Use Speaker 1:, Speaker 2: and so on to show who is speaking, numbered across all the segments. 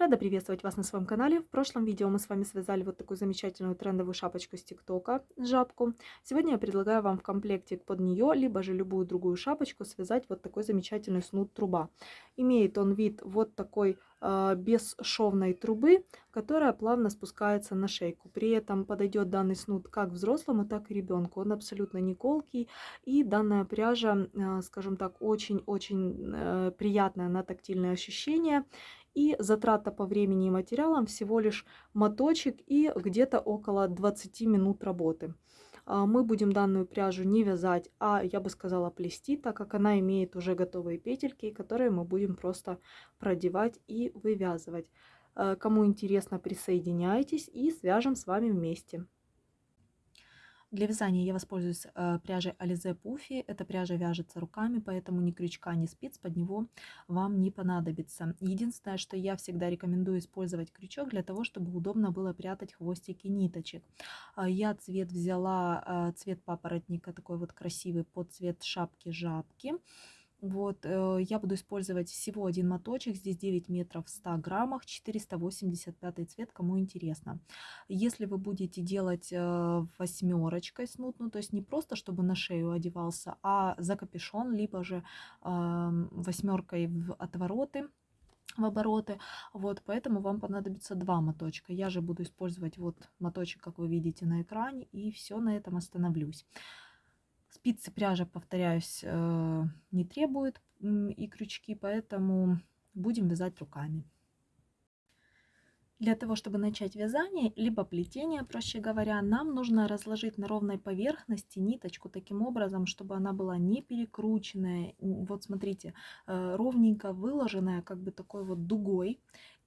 Speaker 1: Рада приветствовать вас на своем канале. В прошлом видео мы с вами связали вот такую замечательную трендовую шапочку с ТикТока, жабку. Сегодня я предлагаю вам в комплекте под нее, либо же любую другую шапочку, связать вот такой замечательный снуд труба. Имеет он вид вот такой э, бесшовной трубы, которая плавно спускается на шейку. При этом подойдет данный снуд как взрослому, так и ребенку. Он абсолютно не колкий. И данная пряжа, а, скажем так, очень-очень э, приятная на тактильное ощущение и затрата по времени и материалам всего лишь моточек и где-то около 20 минут работы. А, мы будем данную пряжу не вязать, а я бы сказала плести, так как она имеет уже готовые петельки, которые мы будем просто продевать и вывязывать. Э, кому интересно, присоединяйтесь и свяжем с вами вместе. Для вязания я воспользуюсь э, пряжей Alize Puffy. Эта пряжа вяжется руками, поэтому ни крючка, ни спиц под него вам не понадобится. Единственное, что я всегда рекомендую использовать крючок для того, чтобы удобно было прятать хвостики ниточек. А, я цвет взяла, э, цвет папоротника, такой вот красивый, под цвет шапки-жабки. Вот, э, я буду использовать всего один моточек, здесь 9 метров в 100 граммах, 485 цвет, кому интересно. Если вы будете делать э, восьмерочкой снуд, ну то есть не просто, чтобы на шею одевался, а за капюшон, либо же эм, восьмеркой в отвороты, в обороты. Вот, поэтому вам понадобится два моточка. Я же буду использовать вот моточек, как вы видите на экране, и все на этом остановлюсь. Спицы пряжа, повторяюсь, э, не требует и крючки, поэтому будем вязать руками. Для того, чтобы начать вязание, либо плетение, проще говоря, нам нужно разложить на ровной поверхности ниточку таким образом, чтобы она была не перекрученная, вот смотрите, э, ровненько выложенная, как бы такой вот дугой.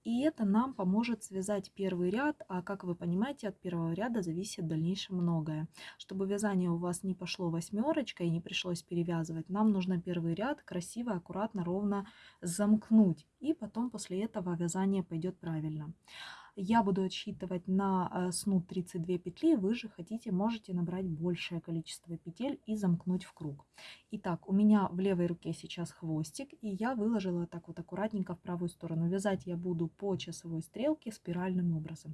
Speaker 1: И это нам поможет связать первый ряд, а как вы понимаете, от первого ряда зависит дальнейшее многое. Чтобы вязание у вас не пошло восьмерочкой и не пришлось перевязывать, нам нужно первый ряд красиво, аккуратно, ровно замкнуть. И потом после этого вязание пойдет правильно. Я буду отсчитывать на э, снуд 32 петли, вы же хотите, можете набрать большее количество петель и замкнуть в круг. Итак, у меня в левой руке сейчас хвостик, и я выложила так вот аккуратненько в правую сторону. Вязать я буду по часовой стрелке спиральным образом.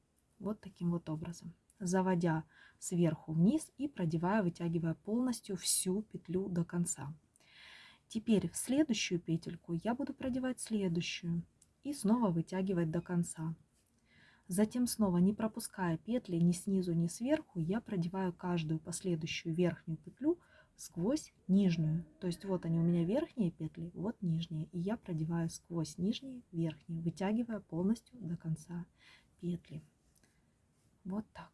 Speaker 1: вот таким вот образом, заводя сверху вниз и продевая, вытягивая полностью всю петлю до конца. Теперь в следующую петельку я буду продевать следующую и снова вытягивать до конца. Затем снова, не пропуская петли ни снизу, ни сверху, я продеваю каждую последующую верхнюю петлю сквозь нижнюю. То есть вот они у меня верхние петли, вот нижние. И я продеваю сквозь нижние, верхние, вытягивая полностью до конца петли. Вот так.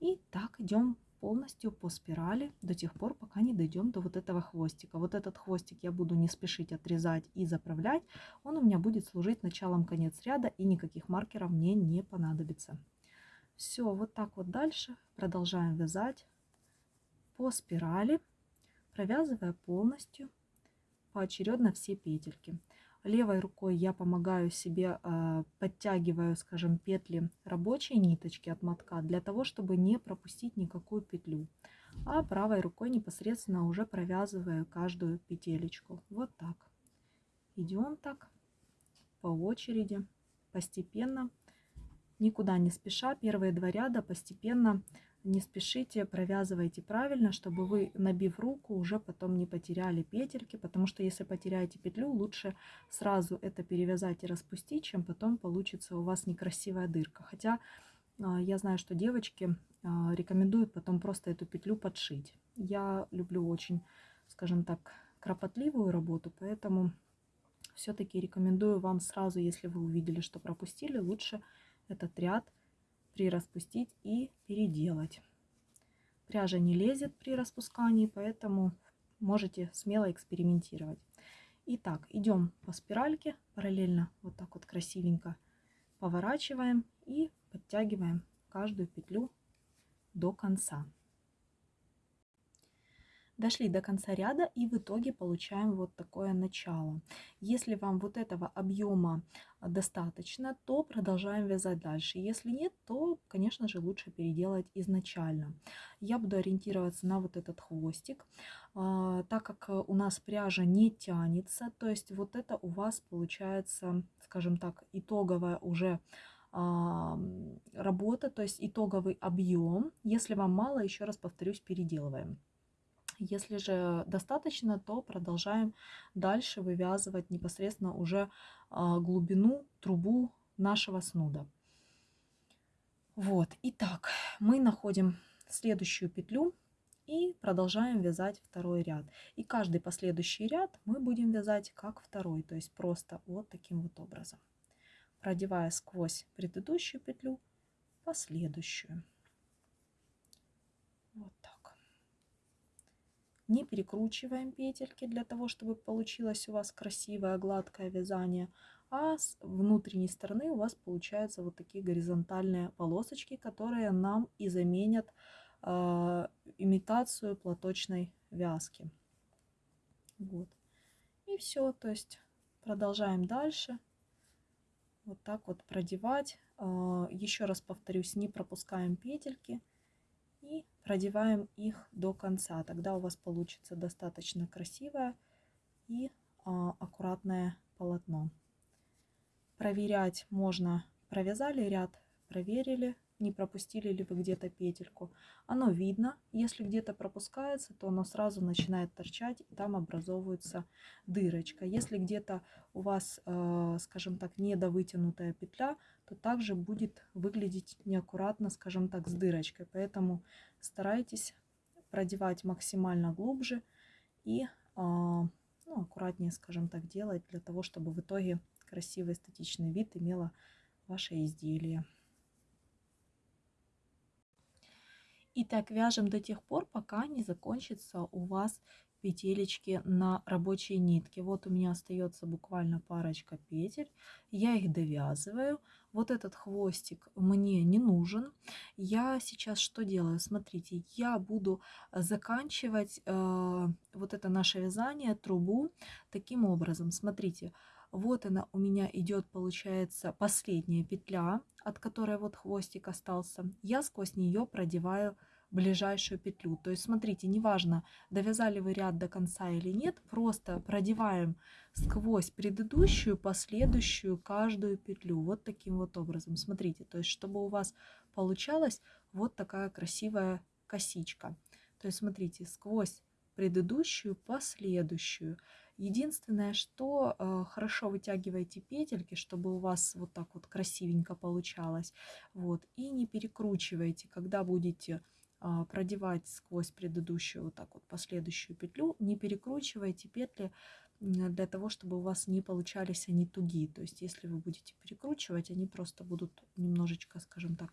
Speaker 1: И так идем полностью по спирали до тех пор, пока не дойдем до вот этого хвостика. Вот этот хвостик я буду не спешить отрезать и заправлять. Он у меня будет служить началом конец ряда и никаких маркеров мне не понадобится. Все, вот так вот дальше продолжаем вязать по спирали, провязывая полностью поочередно все петельки. Левой рукой я помогаю себе, а, подтягиваю, скажем, петли рабочей ниточки от мотка для того, чтобы не пропустить никакую петлю. А правой рукой непосредственно уже провязываю каждую петелечку. Вот так. Идем так по очереди, постепенно, никуда не спеша. Первые два ряда постепенно не спешите, провязывайте правильно, чтобы вы, набив руку, уже потом не потеряли петельки, потому что если потеряете петлю, лучше сразу это перевязать и распустить, чем потом получится у вас некрасивая дырка. Хотя а, я знаю, что девочки а, рекомендуют потом просто эту петлю подшить. Я люблю очень, скажем так, кропотливую работу, поэтому все-таки рекомендую вам сразу, если вы увидели, что пропустили, лучше этот ряд прираспустить и переделать. Пряжа не лезет при распускании, поэтому можете смело экспериментировать. Итак, идем по спиральке, параллельно вот так вот красивенько поворачиваем и подтягиваем каждую петлю до конца дошли до конца ряда и в итоге получаем вот такое начало. Если вам вот этого объема а, достаточно, то продолжаем вязать дальше. Если нет, то, конечно же, лучше переделать изначально. Я буду ориентироваться на вот этот хвостик, а, так как э, у нас пряжа не тянется, то есть вот это у вас получается, скажем так, итоговая уже а, работа, то есть итоговый объем. Если вам мало, еще раз повторюсь, переделываем. Если же достаточно, то продолжаем дальше вывязывать непосредственно уже а, глубину трубу нашего снуда. Вот, итак, мы находим следующую петлю и продолжаем вязать второй ряд. И каждый последующий ряд мы будем вязать как второй, то есть просто вот таким вот образом, продевая сквозь предыдущую петлю последующую. Вот так. Не перекручиваем петельки для того, чтобы получилось у вас красивое гладкое вязание, а с внутренней стороны у вас получаются вот такие горизонтальные полосочки, которые нам и заменят э, имитацию платочной вязки. Вот. И все, то есть продолжаем дальше. Вот так вот продевать. А, Еще раз повторюсь, не пропускаем петельки и продеваем их до конца. Тогда у вас получится достаточно красивое и а, аккуратное полотно. Проверять можно, провязали ряд, проверили, не пропустили ли вы где-то петельку. Оно видно, если где-то пропускается, то оно сразу начинает торчать, и там образовывается дырочка. Если где-то у вас, э, скажем так, недовытянутая петля, то также будет выглядеть неаккуратно, скажем так, с дырочкой. Поэтому старайтесь продевать максимально глубже и э, ну, аккуратнее, скажем так, делать для того, чтобы в итоге красивый эстетичный вид имело ваше изделие. И так вяжем до тех пор, пока не закончится у вас петелечки на рабочей нитке. Вот у меня остается буквально парочка петель. Я их довязываю. Вот этот хвостик мне не нужен. Я сейчас что делаю? Смотрите, я буду заканчивать э, вот это наше вязание, трубу, таким образом. Смотрите, вот она у меня идет, получается, последняя петля от которой вот хвостик остался, я сквозь нее продеваю ближайшую петлю. То есть смотрите, неважно, довязали вы ряд до конца или нет, просто продеваем сквозь предыдущую, последующую каждую петлю. Вот таким вот образом. Смотрите, то есть чтобы у вас получалась вот такая красивая косичка. То есть смотрите, сквозь предыдущую, последующую. Единственное, что э, хорошо вытягивайте петельки, чтобы у вас вот так вот красивенько получалось. Вот, и не перекручивайте, когда будете э, продевать сквозь предыдущую вот так вот последующую петлю, не перекручивайте петли для того, чтобы у вас не получались они тугие. То есть, если вы будете перекручивать, они просто будут немножечко, скажем так,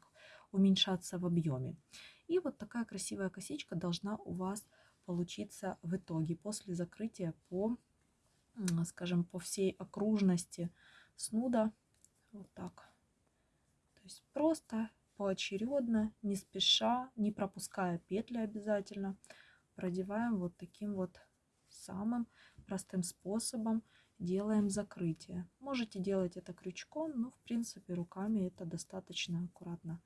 Speaker 1: уменьшаться в объеме. И вот такая красивая косичка должна у вас получиться в итоге после закрытия по скажем, по всей окружности снуда. Вот так. То есть просто поочередно, не спеша, не пропуская петли обязательно, продеваем вот таким вот самым простым способом делаем закрытие. Можете делать это крючком, но в принципе руками это достаточно аккуратно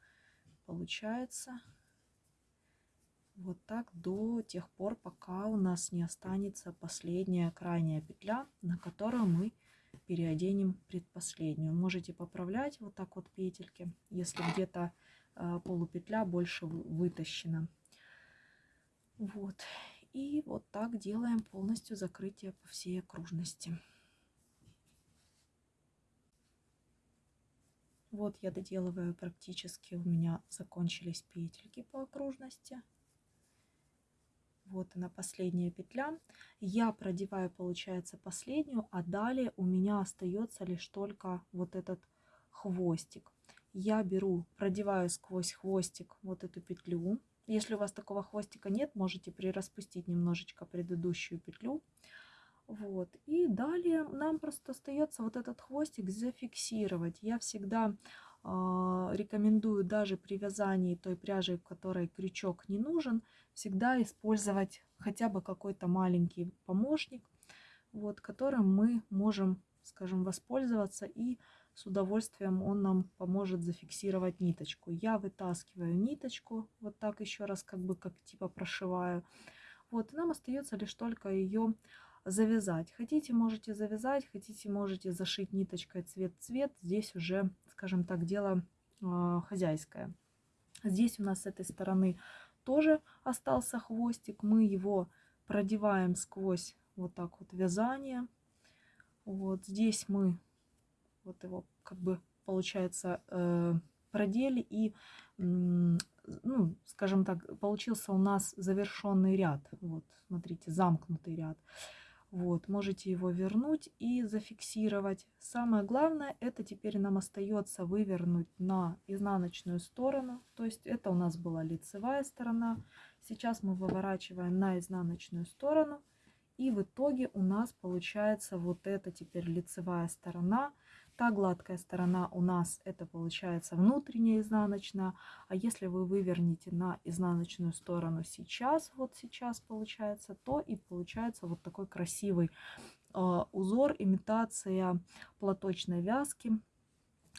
Speaker 1: получается. Вот так до тех пор, пока у нас не останется последняя крайняя петля, на которую мы переоденем предпоследнюю. Можете поправлять вот так вот петельки, если где-то э, полупетля больше вытащена. Вот. И вот так делаем полностью закрытие по всей окружности. Вот я доделываю практически, у меня закончились петельки по окружности вот она последняя петля я продеваю получается последнюю а далее у меня остается лишь только вот этот хвостик я беру продеваю сквозь хвостик вот эту петлю если у вас такого хвостика нет можете прираспустить немножечко предыдущую петлю вот и далее нам просто остается вот этот хвостик зафиксировать я всегда а, рекомендую даже при вязании той пряжи, в которой крючок не нужен, всегда использовать хотя бы какой-то маленький помощник, вот, которым мы можем, скажем, воспользоваться и с удовольствием он нам поможет зафиксировать ниточку. Я вытаскиваю ниточку, вот так еще раз как бы как типа прошиваю. Вот, и нам остается лишь только ее завязать. Хотите, можете завязать, хотите, можете зашить ниточкой цвет-цвет. Здесь уже, скажем так, дело э, хозяйское. Здесь у нас с этой стороны тоже остался хвостик. Мы его продеваем сквозь вот так вот вязание. Вот здесь мы вот его как бы получается э, продели и, ну, скажем так, получился у нас завершенный ряд. Вот, смотрите, замкнутый ряд. Вот, можете его вернуть и зафиксировать. Самое главное, это теперь нам остается вывернуть на изнаночную сторону. То есть это у нас была лицевая сторона. Сейчас мы выворачиваем на изнаночную сторону. И в итоге у нас получается вот эта теперь лицевая сторона. Та гладкая сторона у нас это получается внутренняя изнаночная. А если вы выверните на изнаночную сторону сейчас, вот сейчас получается, то и получается вот такой красивый а, узор, имитация платочной вязки.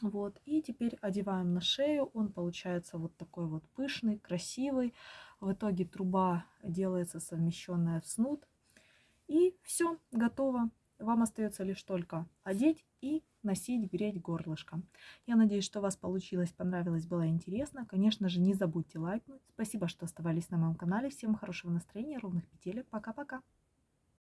Speaker 1: Вот, и теперь одеваем на шею, он получается вот такой вот пышный, красивый. В итоге труба делается совмещенная в снуд. И все, готово. Вам остается лишь только одеть и носить, греть горлышко. Я надеюсь, что у вас получилось, понравилось, было интересно. Конечно же, не забудьте лайкнуть. Спасибо, что оставались на моем канале. Всем хорошего настроения, ровных петелек. Пока-пока.